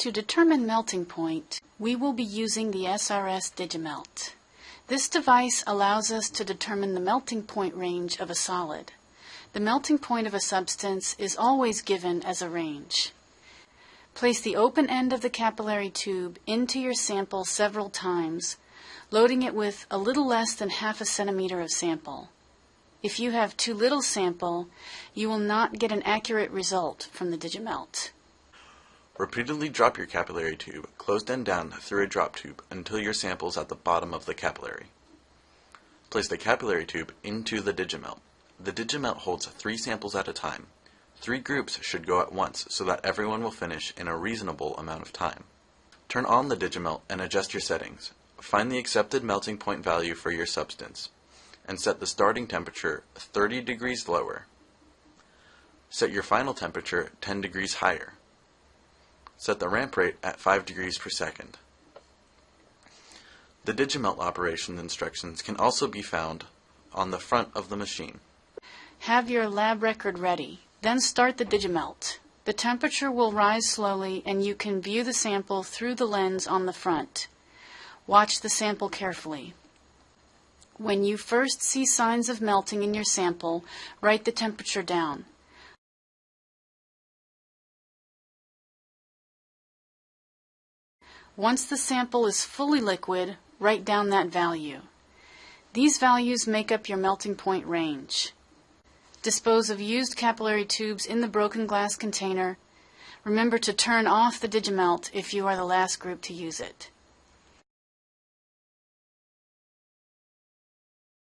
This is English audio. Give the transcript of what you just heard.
To determine melting point, we will be using the SRS Digimelt. This device allows us to determine the melting point range of a solid. The melting point of a substance is always given as a range. Place the open end of the capillary tube into your sample several times, loading it with a little less than half a centimeter of sample. If you have too little sample, you will not get an accurate result from the Digimelt. Repeatedly drop your capillary tube, closed end down, through a drop tube until your sample is at the bottom of the capillary. Place the capillary tube into the Digimelt. The Digimelt holds three samples at a time. Three groups should go at once so that everyone will finish in a reasonable amount of time. Turn on the Digimelt and adjust your settings. Find the accepted melting point value for your substance and set the starting temperature 30 degrees lower. Set your final temperature 10 degrees higher. Set the ramp rate at 5 degrees per second. The Digimelt operation instructions can also be found on the front of the machine. Have your lab record ready. Then start the Digimelt. The temperature will rise slowly and you can view the sample through the lens on the front. Watch the sample carefully. When you first see signs of melting in your sample, write the temperature down. Once the sample is fully liquid, write down that value. These values make up your melting point range. Dispose of used capillary tubes in the broken glass container. Remember to turn off the Digimelt if you are the last group to use it.